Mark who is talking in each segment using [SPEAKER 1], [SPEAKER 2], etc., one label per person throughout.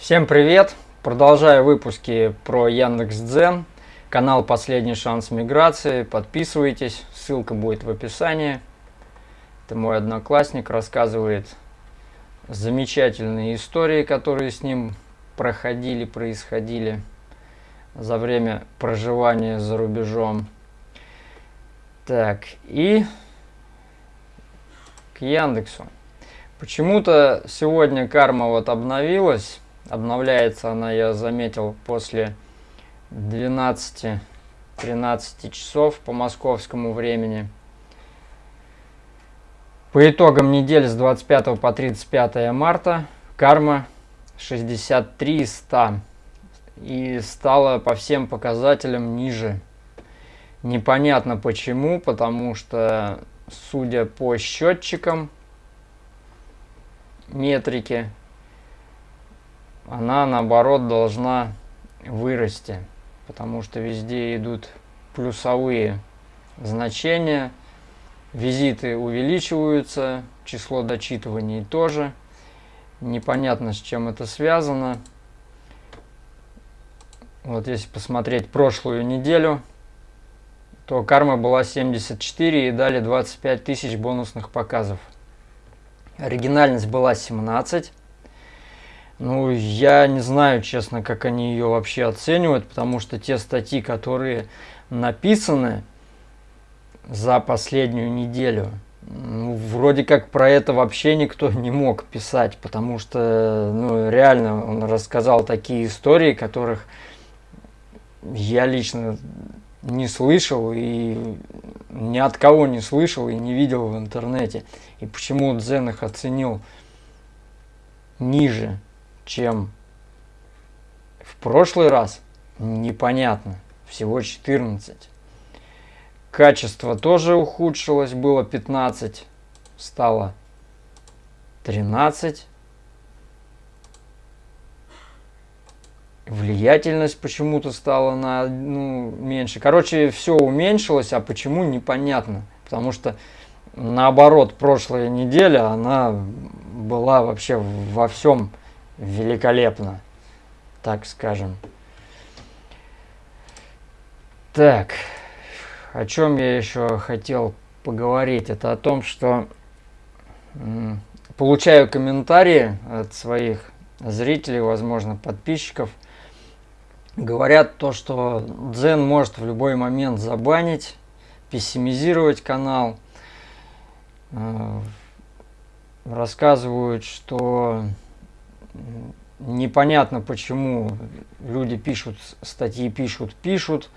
[SPEAKER 1] Всем привет! Продолжаю выпуски про Яндекс.Дзен, канал «Последний шанс миграции». Подписывайтесь, ссылка будет в описании. Это мой одноклассник, рассказывает замечательные истории, которые с ним проходили, происходили за время проживания за рубежом. Так, и к Яндексу. Почему-то сегодня карма вот обновилась Обновляется она, я заметил, после 12-13 часов по московскому времени. По итогам недели с 25 по 35 марта карма 63 из 100 и стала по всем показателям ниже. Непонятно почему, потому что, судя по счетчикам метрики, она наоборот должна вырасти, потому что везде идут плюсовые значения, визиты увеличиваются, число дочитываний тоже. Непонятно, с чем это связано. Вот если посмотреть прошлую неделю, то карма была 74 и дали 25 тысяч бонусных показов. Оригинальность была 17. Ну, я не знаю, честно, как они ее вообще оценивают, потому что те статьи, которые написаны за последнюю неделю, ну, вроде как про это вообще никто не мог писать, потому что, ну, реально, он рассказал такие истории, которых я лично не слышал и ни от кого не слышал и не видел в интернете. И почему Дзен их оценил ниже чем в прошлый раз, непонятно. Всего 14. Качество тоже ухудшилось, было 15, стало 13. Влиятельность почему-то стала на ну, меньше. Короче, все уменьшилось, а почему непонятно. Потому что наоборот, прошлая неделя, она была вообще во всем великолепно, так скажем. Так, о чем я еще хотел поговорить? Это о том, что получаю комментарии от своих зрителей, возможно, подписчиков. Говорят то, что Дзен может в любой момент забанить, пессимизировать канал. Э, рассказывают, что непонятно почему люди пишут, статьи пишут, пишут,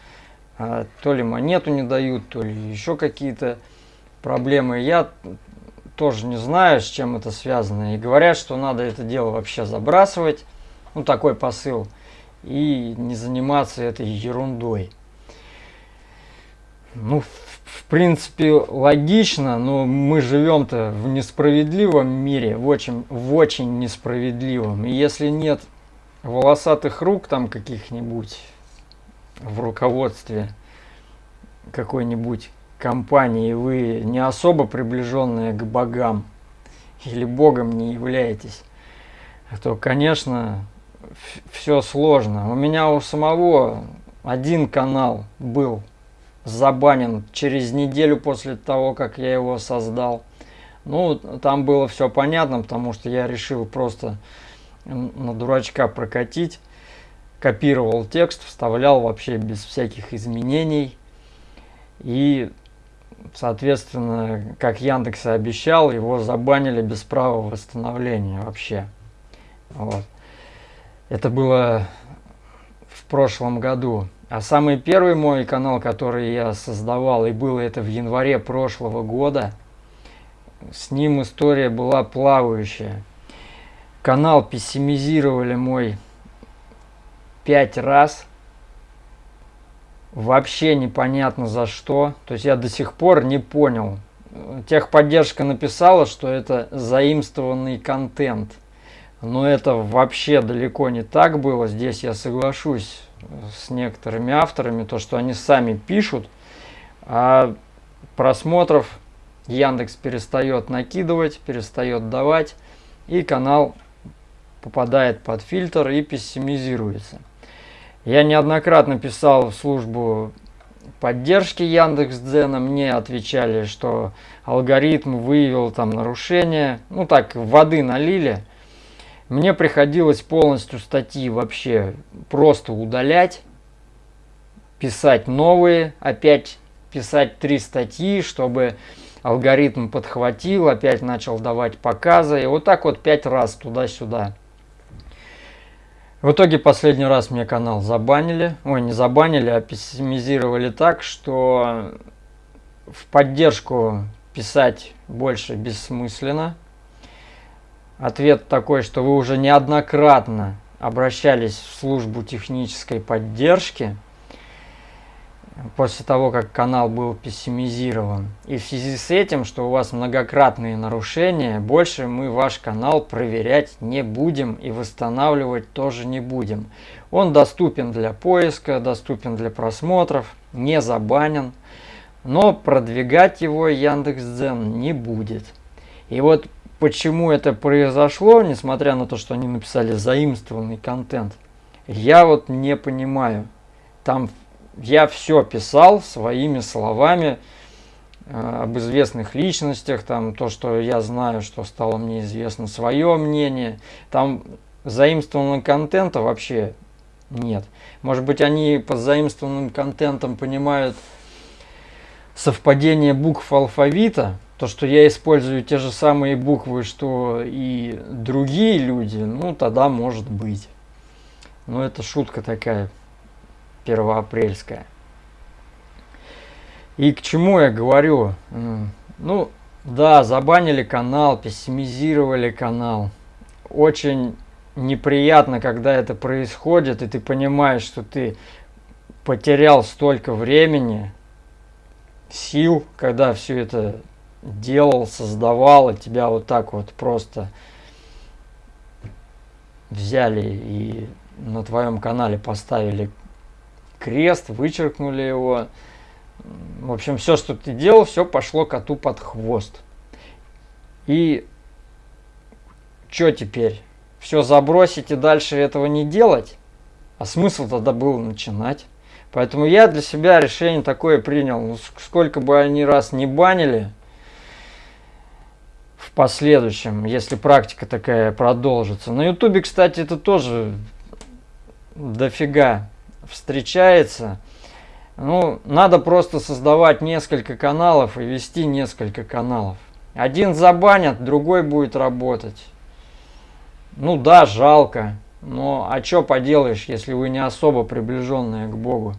[SPEAKER 1] а то ли монету не дают, то ли еще какие-то проблемы. Я тоже не знаю, с чем это связано. И говорят, что надо это дело вообще забрасывать, ну такой посыл, и не заниматься этой ерундой. Ну, в принципе, логично, но мы живем-то в несправедливом мире, в очень, в очень несправедливом. И если нет волосатых рук там каких-нибудь в руководстве какой-нибудь компании, вы не особо приближенные к богам или богом не являетесь, то, конечно, все сложно. У меня у самого один канал был забанен через неделю после того, как я его создал. Ну, там было все понятно, потому что я решил просто на дурачка прокатить. Копировал текст, вставлял вообще без всяких изменений. И, соответственно, как Яндекс и обещал, его забанили без права восстановления вообще. Вот. Это было в прошлом году. А самый первый мой канал, который я создавал, и было это в январе прошлого года, с ним история была плавающая. Канал пессимизировали мой пять раз. Вообще непонятно за что. То есть я до сих пор не понял. Техподдержка написала, что это заимствованный контент. Но это вообще далеко не так было. Здесь я соглашусь с некоторыми авторами, то, что они сами пишут, а просмотров Яндекс перестает накидывать, перестает давать, и канал попадает под фильтр и пессимизируется. Я неоднократно писал в службу поддержки Яндекс.Дзена, мне отвечали, что алгоритм выявил там нарушение, ну так, воды налили. Мне приходилось полностью статьи вообще просто удалять, писать новые, опять писать три статьи, чтобы алгоритм подхватил, опять начал давать показы, и вот так вот пять раз туда-сюда. В итоге последний раз мне канал забанили, ой, не забанили, а пессимизировали так, что в поддержку писать больше бессмысленно. Ответ такой, что вы уже неоднократно обращались в службу технической поддержки, после того, как канал был пессимизирован. И в связи с этим, что у вас многократные нарушения, больше мы ваш канал проверять не будем и восстанавливать тоже не будем. Он доступен для поиска, доступен для просмотров, не забанен, но продвигать его Яндекс.Дзен не будет. И вот почему это произошло, несмотря на то, что они написали заимствованный контент, я вот не понимаю. Там я все писал своими словами э, об известных личностях, там то, что я знаю, что стало мне известно, свое мнение. Там заимствованного контента вообще нет. Может быть, они под заимствованным контентом понимают совпадение букв алфавита, то, что я использую те же самые буквы, что и другие люди, ну, тогда может быть. Но это шутка такая первоапрельская. И к чему я говорю? Ну, да, забанили канал, пессимизировали канал. Очень неприятно, когда это происходит, и ты понимаешь, что ты потерял столько времени, сил, когда все это делал, создавал, и тебя вот так вот просто взяли и на твоем канале поставили крест, вычеркнули его. В общем, все, что ты делал, все пошло коту под хвост. И что теперь? Все забросить и дальше этого не делать? А смысл тогда был начинать? Поэтому я для себя решение такое принял. Ну, сколько бы они раз не банили последующем, если практика такая продолжится. На ютубе, кстати, это тоже дофига встречается. Ну, надо просто создавать несколько каналов и вести несколько каналов. Один забанят, другой будет работать. Ну да, жалко. Но а что поделаешь, если вы не особо приближенные к Богу?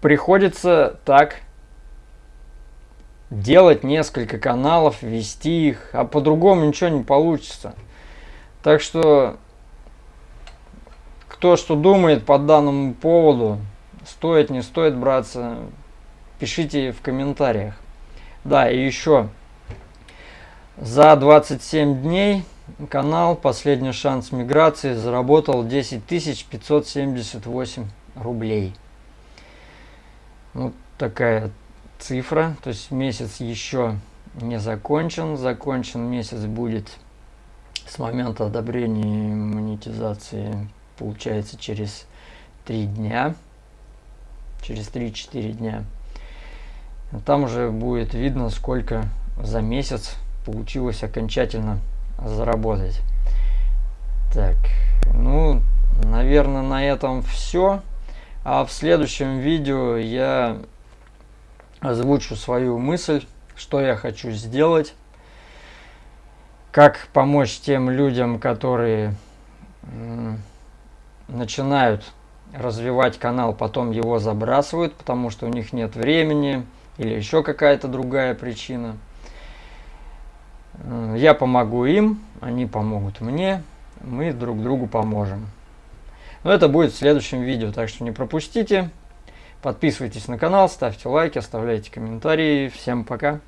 [SPEAKER 1] Приходится так делать несколько каналов, вести их, а по-другому ничего не получится. Так что кто что думает по данному поводу, стоит, не стоит браться, пишите в комментариях. Да, и еще за 27 дней канал «Последний шанс миграции» заработал 10 578 рублей. Вот такая цифра, то есть месяц еще не закончен. Закончен месяц будет с момента одобрения монетизации получается через 3 дня, через 3-4 дня. Там уже будет видно, сколько за месяц получилось окончательно заработать. Так, ну, наверное, на этом все. А в следующем видео я озвучу свою мысль, что я хочу сделать, как помочь тем людям, которые начинают развивать канал, потом его забрасывают, потому что у них нет времени или еще какая-то другая причина. Я помогу им, они помогут мне, мы друг другу поможем. Но это будет в следующем видео, так что не пропустите. Подписывайтесь на канал, ставьте лайки, оставляйте комментарии. Всем пока!